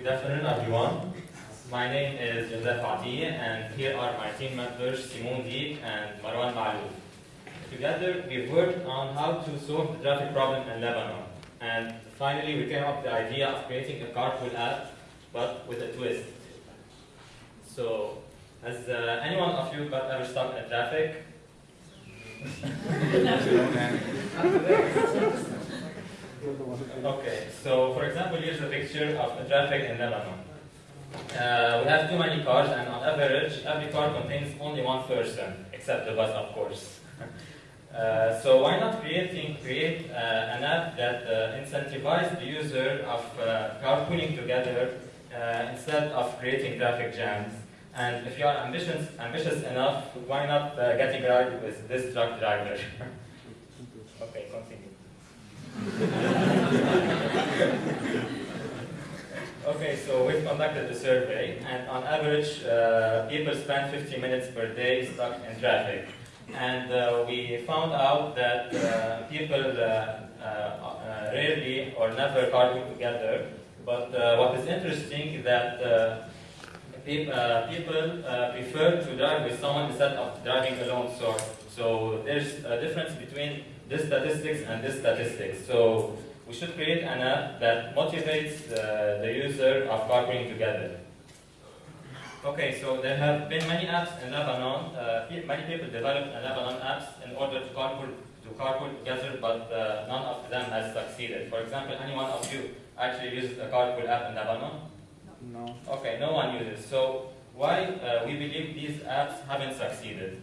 Good afternoon, everyone. My name is Joseph Ati, and here are my team members, Simon Deek and Marwan Malouf. Together, we've worked on how to solve the traffic problem in Lebanon. And finally, we came up with the idea of creating a carpool app, but with a twist. So, has uh, anyone of you got ever stuck in traffic? Okay, so for example, here's a picture of the traffic in Lebanon. Uh, we have too many cars, and on average, every car contains only one person, except the bus, of course. uh, so why not creating create uh, an app that uh, incentivizes the user of uh, carpooling together uh, instead of creating traffic jams? And if you are ambitious, ambitious enough, why not getting a ride with this truck driver? okay, continue. Okay, so we've conducted a survey, and on average, uh, people spend 50 minutes per day stuck in traffic. And uh, we found out that uh, people uh, uh, rarely or never carpool together. But uh, what is interesting is that peop- people prefer to drive with someone instead of driving alone. So, so there's a difference between this statistics and this statistics. So we should create an app that motivates uh, the user of carpooling together. Okay, so there have been many apps in Lebanon. Uh, many people developed in Lebanon apps in order to carpool to carpool together, but uh, none of them has succeeded. For example, any one of you actually uses a carpool app in Lebanon? No. Okay, no one uses. So why uh, we believe these apps haven't succeeded?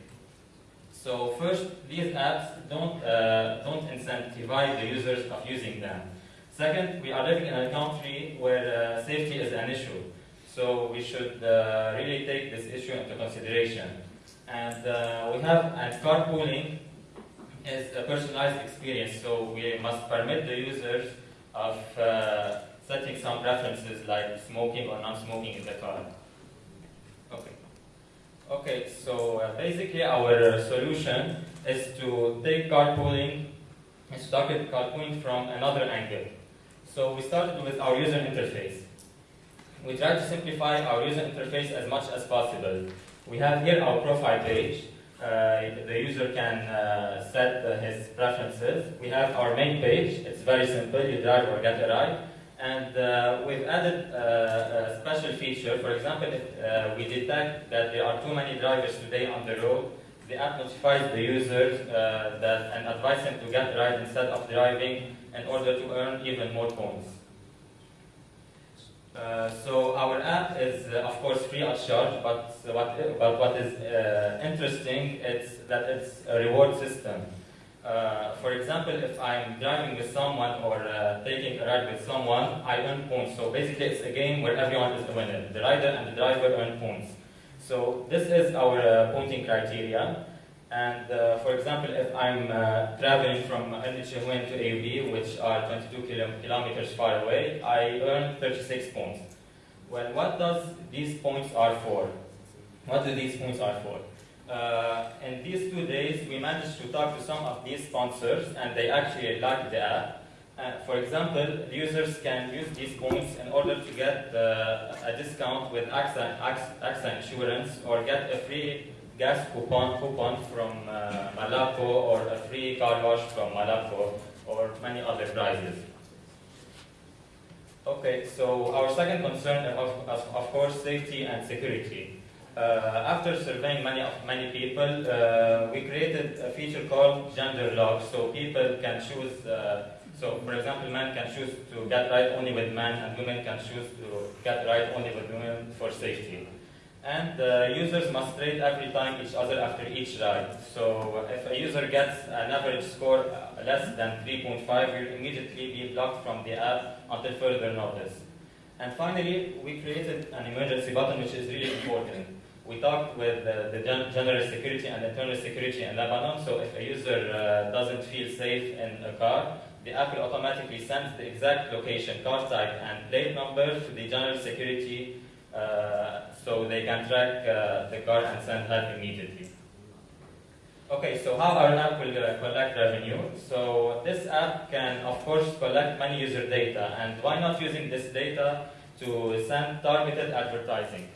So first, these apps don't uh, don't incentivize the users of using them. Second, we are living in a country where uh, safety is an issue. So we should uh, really take this issue into consideration. And uh, we have and carpooling is a personalized experience. So we must permit the users of uh, setting some preferences like smoking or non-smoking in the car. Okay. So uh, basically our uh, solution is to take carpooling, is to target carpooling from another angle. So we started with our user interface. We try to simplify our user interface as much as possible. We have here our profile page. Uh, the user can uh, set his preferences. We have our main page. It's very simple. You drive or get a ride. And uh, we've added uh, a special feature. For example, if uh, we detect that there are too many drivers today on the road, the app notifies the users uh, that and advises them to get a ride instead of driving in order to earn even more points. Uh, so our app is, uh, of course, free of charge, but what, but what is uh, interesting is that it's a reward system. Uh, for example, if I'm driving with someone or uh, taking a ride with someone, I earn points. So basically, it's a game where everyone is a winner. The rider and the driver earn points. So this is our uh, pointing criteria. And uh, for example, if I'm uh, traveling from El to AUB, which are 22 kilo- kilometers far away, I earn 36 points. Well, what does these points are for? What do these points are for? Uh, in these two days, we managed to talk to some of these sponsors, and they actually like the app. Uh, for example, users can use these points in order to get uh, a discount with AXA, AXA, insurance or get a free gas coupon, coupon from uh, or a free car wash from Malapco or many other prizes. Okay, so our second concern of, of course safety and security. Uh, after surveying many of many people, uh, we created a feature called gender lock, so people can choose. Uh, so, for example, men can choose to get right only with men, and women can choose to get right only with women for safety. And uh, users must rate every time each other after each ride. So, if a user gets an average score less than 3.5, you'll immediately be blocked from the app until further notice. And finally, we created an emergency button, which is really important. We talked with uh, the gen- security and internal security in Lebanon, so if a user uh, doesn't feel safe in a car, the app will automatically send the exact location, car type, and plate number to the general security uh, so they can track uh, the car and send help immediately. Okay, so how our app will uh, collect revenue? So this app can, of course, collect many user data, and why not using this data to send targeted advertising.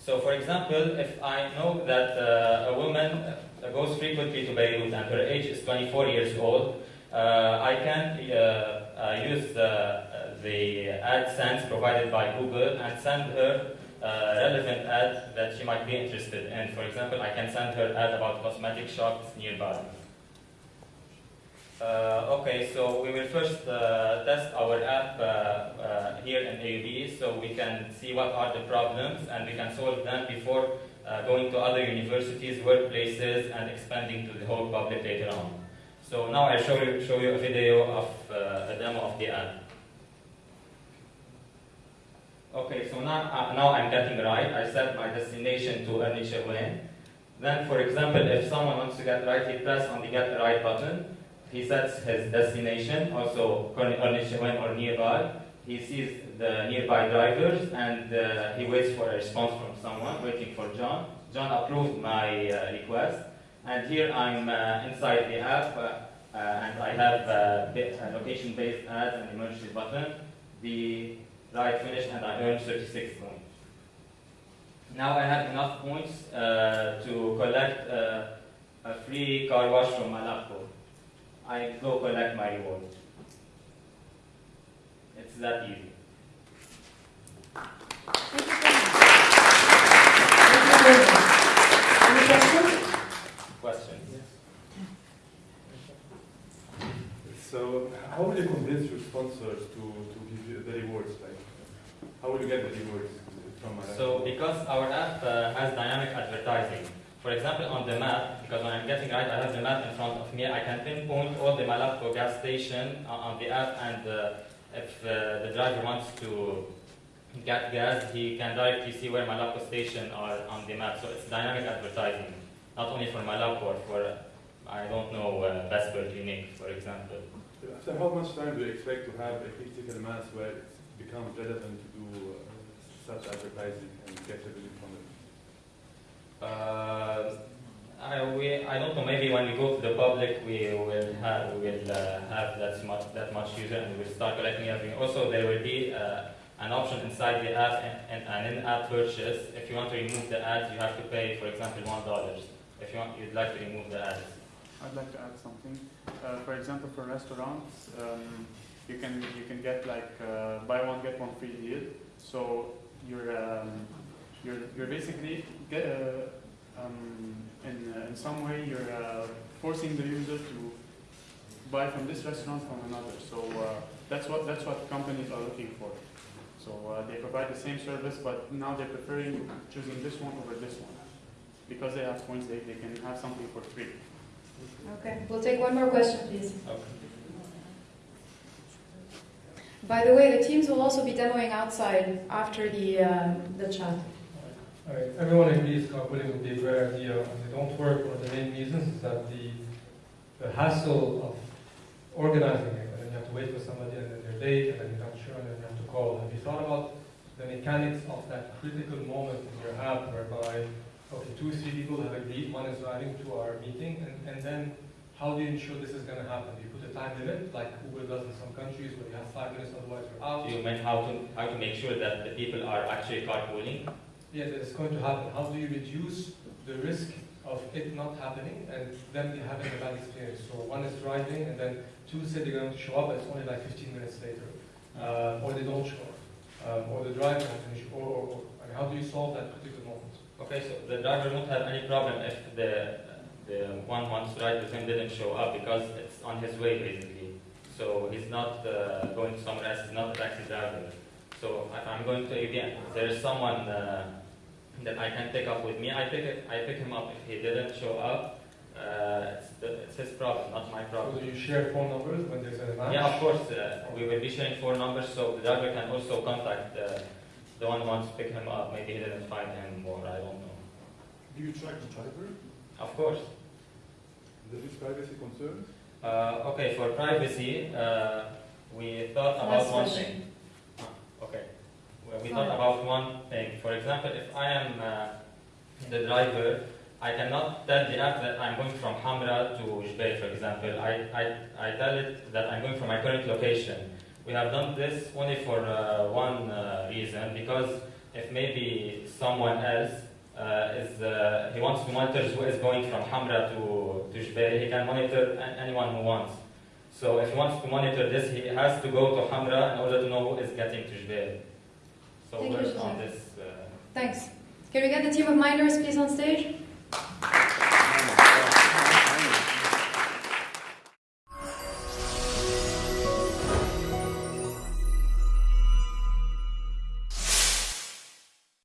So, for example, if I know that uh, a woman uh, goes frequently to Beirut and her age is 24 years old, uh, I can uh, uh, use the, the AdSense provided by Google and send her uh, relevant ad that she might be interested in. For example, I can send her ad about cosmetic shops nearby. Uh, okay, so we will first uh, test our app uh, uh, here in AUB so we can see what are the problems and we can solve them before uh, going to other universities, workplaces, and expanding to the whole public later on. So now I'll show you, show you a video of uh, a demo of the app. Okay, so now, now I'm getting right. I set my destination to Ernie. Then, for example, if someone wants to get right, he press on the get right button. He sets his destination, also Chewin or nearby. He sees the nearby drivers and uh, he waits for a response from someone, waiting for John. John approved my uh, request. And here I'm uh, inside the app uh, uh, and I have uh, a location-based ads and emergency button. The ride finished and I earned 36 points. Now I have enough points to collect a free car wash from Malapco. I go collect my reward. It's that easy. Thank you very much. Thank you very much. Any questions? Questions? So how will you convince your sponsors to, to give you the rewards? Like, how will you get the rewards from a So because our app uh, has dynamic advertising, for example on the map, because when I'm getting right, I have the map in front of me, I can pinpoint all the Malapco gas station on on the app and uh, if uh, the driver wants to get gas, he can directly see where Malapco station are on the map. So it's dynamic advertising, not only for Malapco or for, uh, I don't know, uh, Vesper Clinic, for example. After how much time do you expect to have a critical mass where it becomes relevant to do uh, such advertising and get revenue from it? Uh, I, we, I don't know. Maybe when we go to the public, we will have we will uh, have that much that much user, and we will start collecting everything. Also, there will be uh, an option inside the app and, an in-app purchase. If you want to remove the ads, you have to pay, for example, one dollars. If you want, you'd like to remove the ads. I'd like to add something. Uh, for example, for restaurants, um, you can you can get like uh, buy one get one free deal. So you're um, you're you're basically get, uh, um, in uh, in some way you're uh, forcing the user to buy from this restaurant from another. So uh, that's what that's what companies are looking for. So uh, they provide the same service, but now they're preferring choosing this one over this one because they have points. They, they can have something for free. Okay, we'll take one more question, please. Okay. By the way, the teams will also be demoing outside after the, um, the chat. Right, everyone agrees carpooling would be a great idea, they don't work. One of the main reasons is that the, the hassle of organizing it, and then you have to wait for somebody, and then they're late, and then you're not sure, and then you have to call. Have you thought about the mechanics of that critical moment in your app whereby, okay, two, three people have agreed, one is driving to our meeting, and, and then how do you ensure this is going to happen? Do you put a time limit, like Uber does in some countries, where you have five minutes, otherwise you're out? Do you mean how to how to make sure that the people are actually carpooling? Yes, it's going to happen. How do you reduce the risk of it not happening and them having a bad experience? So one is driving and then two say they're going to show up, but it's only like 15 minutes later, uh, or they don't show up, um, or the driver won't finish, or, or, or I mean, how do you solve that particular moment? Okay, so the driver won't have any problem if the the one wants to ride with him didn't show up because it's on his way basically. So he's not uh, going somewhere else. He's not a taxi driver. So if I'm going to ABN, there is someone uh, that I can pick up with me. I pick it, I pick him up if he didn't show up. Uh, it's, the, it's his problem, not my So problem. do you share phone numbers when there's a match? Yeah, of course. Uh, we will be sharing four numbers, so the driver can also contact uh, the one who wants to pick him up. Maybe he didn't find him, or I don't know. Do you track the driver? Of course. There is privacy concerns? Uh, okay, for privacy, uh, we thought about Last one thing. We thought about one thing. For example, if I am uh, the driver, I cannot tell the app that I'm going from Hamra to Jbeil, for example. I, I, I tell it that I'm going from my current location, we have done this only for uh, one uh, reason because if maybe someone else uh, is uh, he wants to monitor who is going from Hamra to to Jbeil, he can monitor anyone who wants. So if he wants to monitor this, he has to go to Hamra in order to know who is getting to Jbeil. So Thank on this. Uh, Thanks. Can we get the team of miners please on stage?